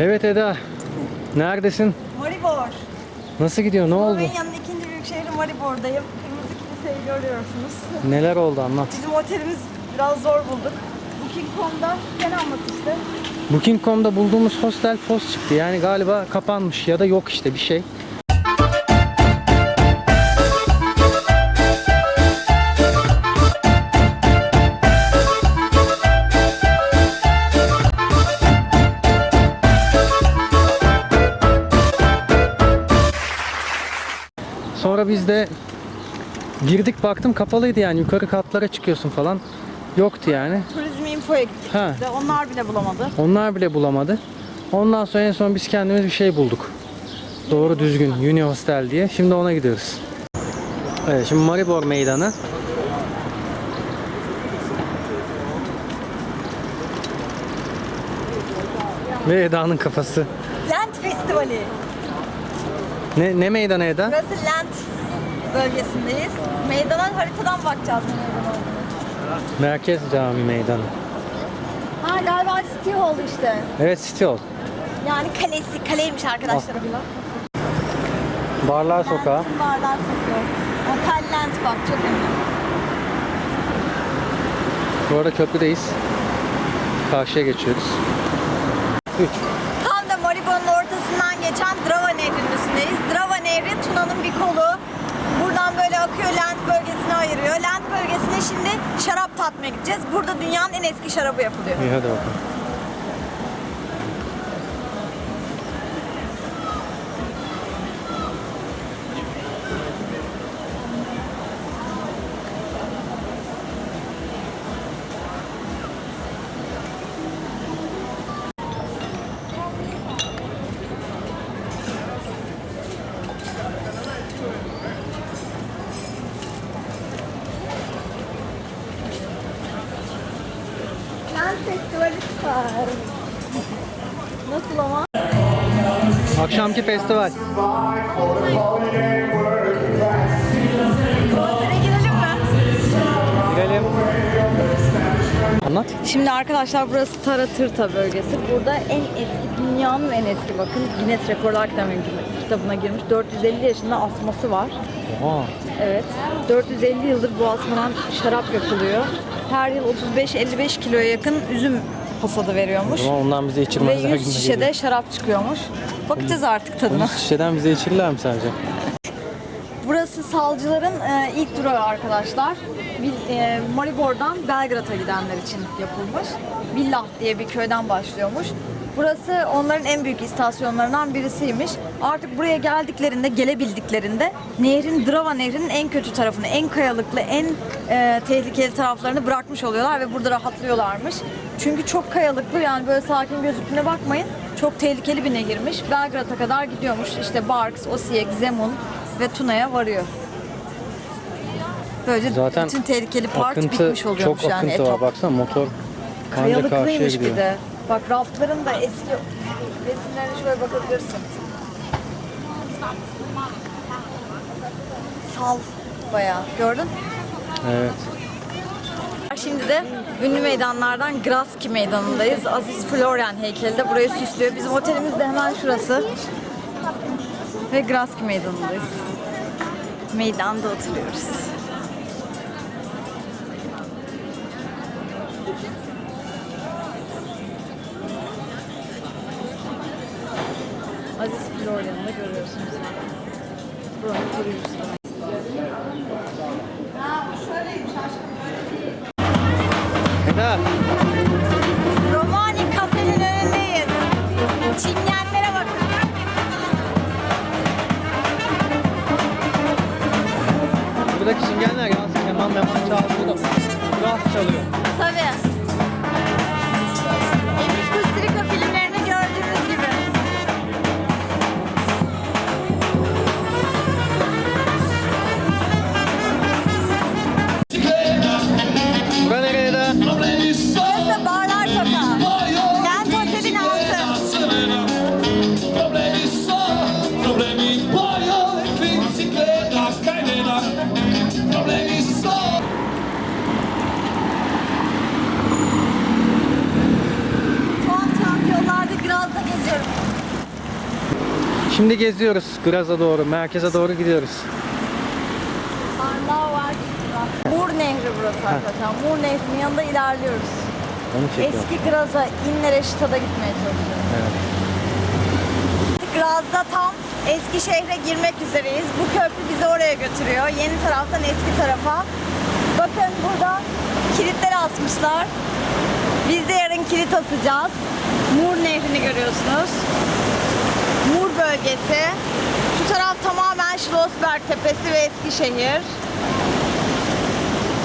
Evet Eda. Neredesin? Maribor. Nasıl gidiyor? Ne oldu? Slovenya'nın ikinci büyük şehri Maribor'dayım. Kırmızı kiliseyi görüyorsunuz. Neler oldu anlat. Bizim otelimiz biraz zor bulduk. Booking.com'da sen anlat işte. Booking.com'da bulduğumuz hostel post çıktı. Yani galiba kapanmış ya da yok işte bir şey. Sonra biz de girdik baktım kapalıydı yani yukarı katlara çıkıyorsun falan. Yoktu yani. Turizm Info'ya gittik. Ha. De onlar bile bulamadı. Onlar bile bulamadı. Ondan sonra en son biz kendimiz bir şey bulduk. Doğru düzgün Uni Hostel diye. Şimdi ona gidiyoruz. Evet şimdi Maribor Meydanı. Ve Eda'nın kafası. Land Festivali. Ne, ne meydanı Eda? Burası Land bölgesindeyiz. Meydana haritadan bakacağız ne meydan olduğunu. Merkez Cami Meydanı. Ha galiba City Hall işte. Evet City Hall. Yani kalesi, kaleymiş arkadaşlar. Barlar Sokağı. Lens'in barlar sokuyor. Otel Lens bak çok ünlü. Bu arada köprüdeyiz. Karşıya geçiyoruz. 3. Tam da Maribor'un ortasından geçen Üstündeyiz. Drava Nehri Tuna'nın bir kolu. Buradan böyle akıyor Lent bölgesine ayırıyor. Lent bölgesine şimdi şarap tatmaya gideceğiz. Burada dünyanın en eski şarabı yapılıyor. İyi hadi bakalım. Akşamki festival. Girelim. Anlat. Şimdi arkadaşlar burası Tara Tırta bölgesi. Burada en eski, dünyanın en eski bakın Guinness Rekorlar Kitabı- kitabına girmiş. 450 yaşında asması var. Oha. Evet. 450 yıldır bu asmadan şarap yapılıyor. Her yıl 35-55 kiloya yakın üzüm hasadı veriyormuş. O zaman ondan bize Ve içirmezler 100 gibi şişede geliyor. şarap çıkıyormuş. Bakacağız artık tadına. Onu şişeden bize içirirler mi sence? Burası salcıların e, ilk durağı arkadaşlar. Bil- e, Maribor'dan Belgrad'a gidenler için yapılmış. Billah diye bir köyden başlıyormuş. Burası onların en büyük istasyonlarından birisiymiş. Artık buraya geldiklerinde, gelebildiklerinde nehrin, Drava nehrinin en kötü tarafını, en kayalıklı, en e, tehlikeli taraflarını bırakmış oluyorlar ve burada rahatlıyorlarmış. Çünkü çok kayalıklı yani böyle sakin gözüktüğüne bakmayın. Çok tehlikeli bir nehirmiş. Belgrad'a kadar gidiyormuş. İşte Barks, Osijek, Zemun ve Tuna'ya varıyor. Böylece Zaten bütün tehlikeli part akıntı, bitmiş oluyormuş çok yani akıntı var. etap. Baksana motor Kayalıklıymış bir de. Bak raftların da eski resimlerine şöyle bakabilirsin. Sal bayağı. Gördün? Evet. Şimdi de ünlü meydanlardan Graski Meydanı'ndayız. Aziz Florian heykeli de burayı süslüyor. Bizim otelimiz de hemen şurası. Ve Graski Meydanı'ndayız. Meydanda oturuyoruz. Aziz Florian'ı da görüyorsunuz. Buranın da. Eda. Romani kafenin önündeyiz. Çingenlere bakın. Buradaki çingenler yansın keman meman çalıyor da. Gaz çalıyor. Tabii. Şimdi geziyoruz Graz'a doğru, merkeze doğru gidiyoruz. Arnavut. Mur Nehri burası arkadaşlar. Mur Nehri'nin yanında ilerliyoruz. Onu çekiyorum. Eski Graz'a, İnlere, Şita'da gitmeye çalışıyoruz. Evet. Graz'da tam eski şehre girmek üzereyiz. Bu köprü bizi oraya götürüyor. Yeni taraftan eski tarafa. Bakın burada kilitler asmışlar. Biz de yarın kilit asacağız. Mur Nehri'ni görüyorsunuz. Bölgesi. Şu taraf tamamen Schlossberg Tepesi ve Eskişehir.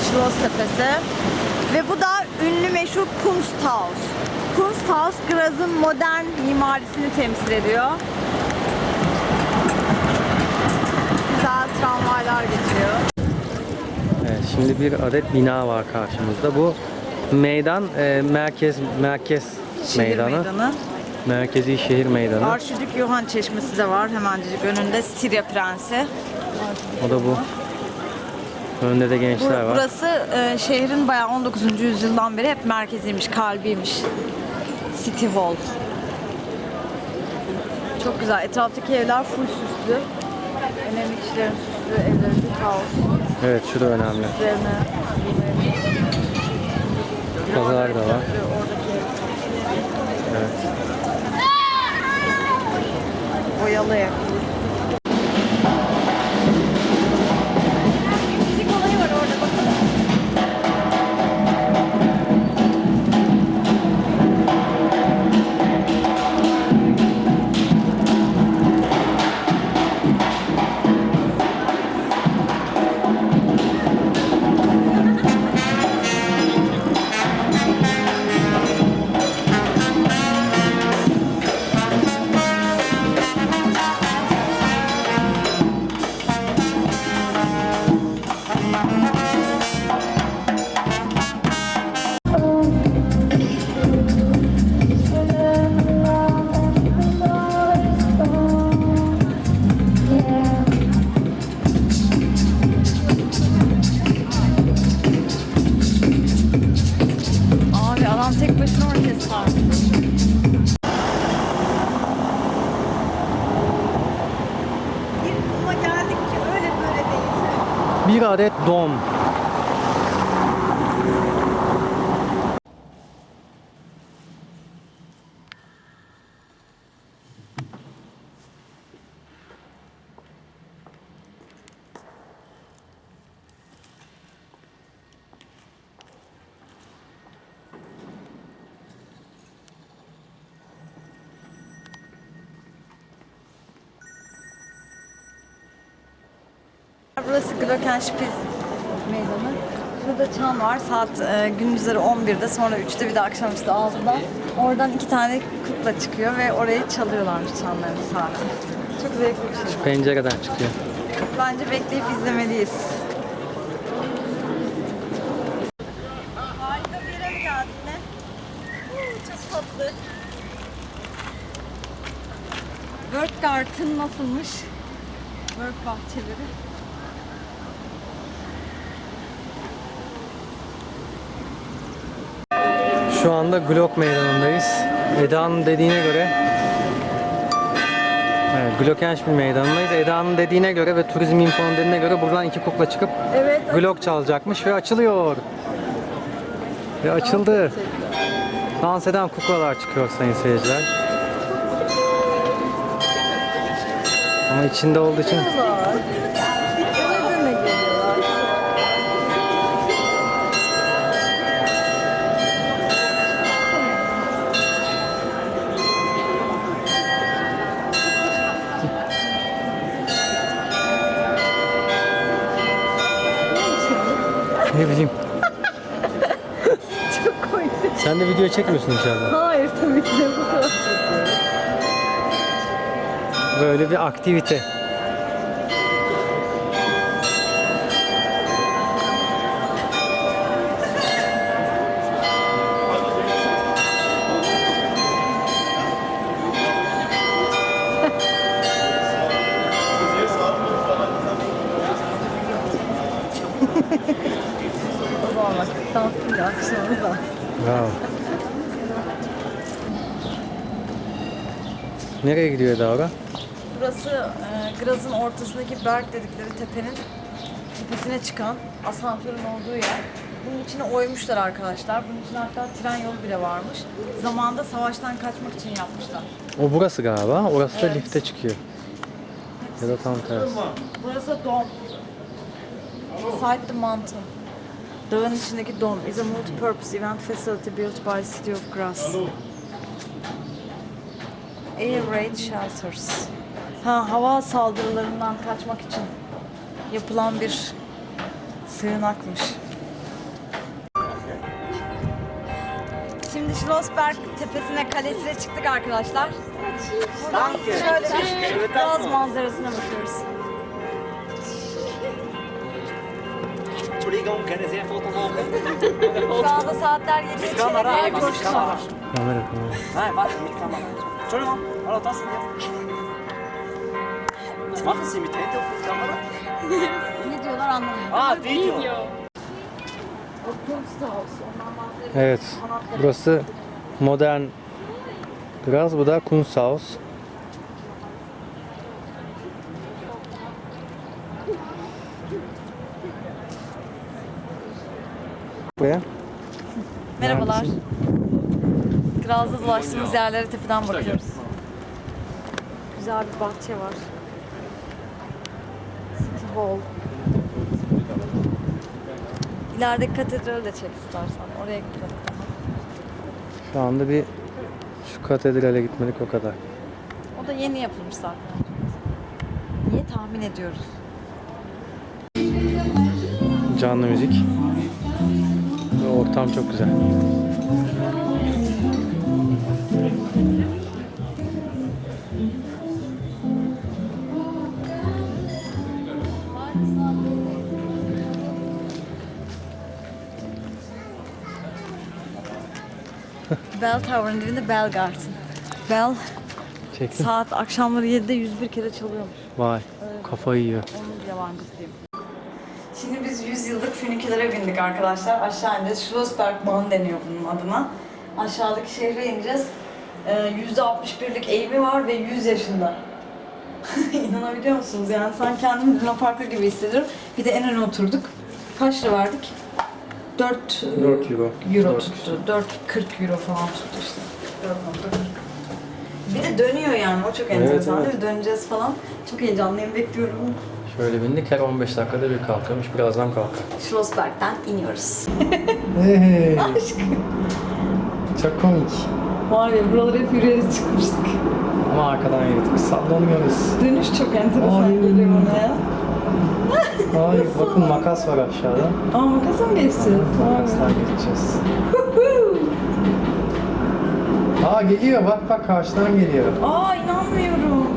Schloss Tepesi. Ve bu da ünlü meşhur Kunsthaus. Kunsthaus Graz'ın modern mimarisini temsil ediyor. Güzel tramvaylar geçiyor. Evet, şimdi bir adet bina var karşımızda. Bu meydan e, merkez merkez Şehir meydanı. meydanı. Merkezi şehir meydanı. Arşidük Yohan Çeşmesi de var hemencik önünde. Stirya Prensi. O da bu. Önde de gençler var. Burası e, şehrin bayağı 19. yüzyıldan beri hep merkeziymiş, kalbiymiş. City Hall. Çok güzel. Etraftaki evler full süslü. Önemli kişilerin süslü evleri de kaos. Evet, şu da önemli. Üzerine Pazar da var. Evet. Boyalı değil. Bir adet dom. Burası Glockenspiel meydanı. Burada çan var. Saat e, gündüzleri 11'de sonra 3'te bir de akşamüstü 6'da. Oradan iki tane kukla çıkıyor ve orayı çalıyorlarmış çanlarını saati. Çok zevkli bir şey. Pencereden çıkıyor. Bence bekleyip izlemeliyiz. Harika bir yere mi geldik ne? Çok tatlı. Work Garden nasılmış? Work bahçeleri. Şu anda Glock meydanındayız. Eda'nın dediğine göre Evet, Glockenspiel meydanındayız. Eda'nın dediğine göre ve turizm infonun dediğine göre buradan iki kukla çıkıp Evet. Glock çalacakmış ve açılıyor. Ve açıldı. Dans eden kuklalar çıkıyor sayın seyirciler. Ama içinde olduğu için ne bileyim. Çok komik. Sen de video çekmiyorsun içeride. Hayır tabii ki de bu kadar. Böyle bir aktivite. Bak dansıyla akışmamız lazım. Bravo. Nereye gidiyor Davra? Burası e, Graz'ın ortasındaki Berg dedikleri tepenin tepesine çıkan asansörün olduğu yer. Bunun içine oymuşlar arkadaşlar. Bunun için hatta tren yolu bile varmış. Zamanında savaştan kaçmak için yapmışlar. O burası galiba. Orası da Evet. lifte çıkıyor. Ya da tam tersi. Burası dom. Inside the mountain. Dağın içindeki dom is a multi-purpose event facility built by City of Grass. Air raid shelters. Ha, hava saldırılarından kaçmak için yapılan bir sığınakmış. Şimdi Schlossberg tepesine, kalesine çıktık arkadaşlar. Buradan şöyle bir Graz manzarasına bakıyoruz. Entschuldigung, können Sie ein Foto machen? Şu anda saatler 7 Mit Kamera, içeri mit Kamera. Kamera kamera. Nein, warte, mit Kamera. Entschuldigung, hallo, das sind wir. Was machen Sie mit Handy und mit Kamera? Ne diyorlar anlamıyorum. Ah, Video. O Kunsthaus. Ondan bahsedelim. Evet. Burası modern Graz. Bu da Kunsthaus. Buraya. Merhabalar. Graz'da dolaştığımız yerlere tepeden bakıyoruz. Güzel bir bahçe var. City Hall. İlerideki katedrali de çek istersen. Oraya gidelim. Şu anda bir şu katedrale gitmedik o kadar. O da yeni yapılmış zaten. Niye tahmin ediyoruz? Canlı müzik. Ortam çok güzel. Bell Tower'ın dibinde Bell Garden. Bell Çektim. saat akşamları 7'de 101 kere çalıyormuş. Vay. Kafayı yiyor. Onun yabancısıyım. Şimdi biz 100 yıllık fünikülere bindik arkadaşlar. Aşağı ineceğiz. Schlossbergbahn deniyor bunun adına. Aşağıdaki şehre ineceğiz. Ee, %61'lik eğimi var ve 100 yaşında. İnanabiliyor musunuz? Yani sen kendimi Luna Park'ta gibi hissediyorum. Bir de en öne oturduk. Kaç lira verdik? 4 4 euro. euro Dört. tuttu. 4.40 euro falan tuttu işte. 4.40. Bir de dönüyor yani. O çok enteresan evet. mi? Döneceğiz falan. Çok heyecanlıyım. Bekliyorum. Şöyle bindik her 15 dakikada bir kalkıyormuş. Birazdan kalkar. Schlossberg'den iniyoruz. Hey. Aşkım. Çok komik. Var ya buraları hep yürüyerek çıkmıştık. Ama arkadan yürüdük. Sallanıyoruz. Dönüş çok enteresan Ay. geliyor bana ya. Ay bakın makas var aşağıda. Aa makasa mı geçeceğiz? Makaslar geçeceğiz. Aa geliyor bak bak karşıdan geliyor. Aa inanmıyorum.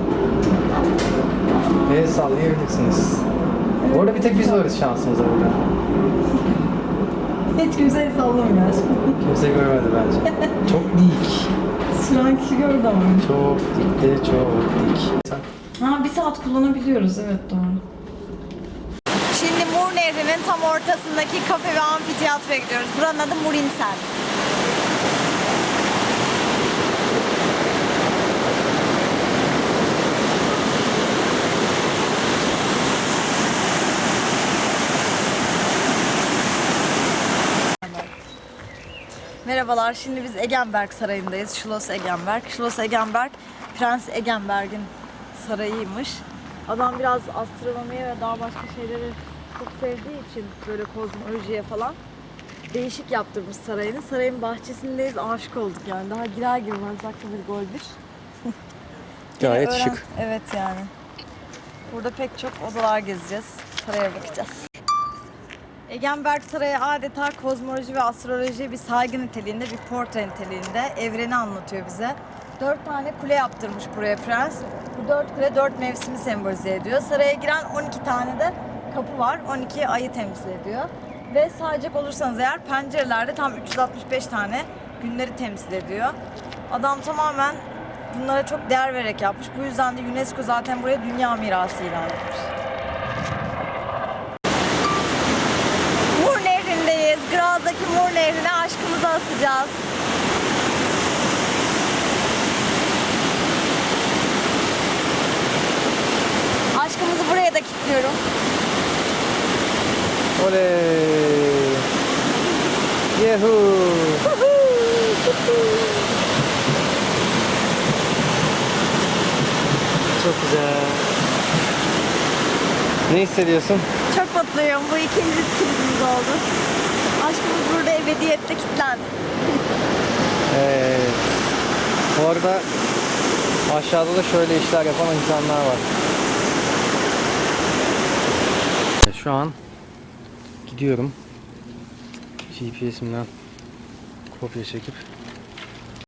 El sallayabilirsiniz. Orada bir tek biz varız şansımıza burada. Hiç kimseye sallamıyor aşkım. Kimse görmedi bence. Çok dik. Süren kişi gördü ama. Çok dikti, çok dik. Ha bir saat kullanabiliyoruz evet doğru. Şimdi Mur Nehri'nin tam ortasındaki kafe ve amfiteyatroya gidiyoruz. Buranın adı Murinsel. Merhabalar, şimdi biz Egenberg Sarayı'ndayız. Schloss Egenberg. Schloss Egenberg, Prens Egenberg'in sarayıymış. Adam biraz astronomiye ve daha başka şeyleri çok sevdiği için böyle kozmolojiye falan değişik yaptırmış sarayını. Sarayın bahçesindeyiz, aşık olduk yani. Daha girer girmez dakika bir gol bir. Gayet şık. Evet yani. Burada pek çok odalar gezeceğiz. Saraya bakacağız. Egenberg Sarayı adeta kozmoloji ve astroloji bir saygı niteliğinde, bir portre niteliğinde evreni anlatıyor bize. Dört tane kule yaptırmış buraya prens. Bu dört kule dört mevsimi sembolize ediyor. Saraya giren 12 tane de kapı var. 12 ayı temsil ediyor. Ve sayacak olursanız eğer pencerelerde tam 365 tane günleri temsil ediyor. Adam tamamen bunlara çok değer vererek yapmış. Bu yüzden de UNESCO zaten buraya dünya mirası ilan etmiş. Yağmur Nehri'ne aşkımızı asacağız. Aşkımızı buraya da kilitliyorum. Oley! Yehu! Çok güzel. Ne hissediyorsun? Çok mutluyum. Bu ikinci filmimiz oldu. Burada ebediyette kilitlendi. Evet. Bu arada aşağıda da şöyle işler yapan insanlar var. Şu an gidiyorum. GPS'imden kopya çekip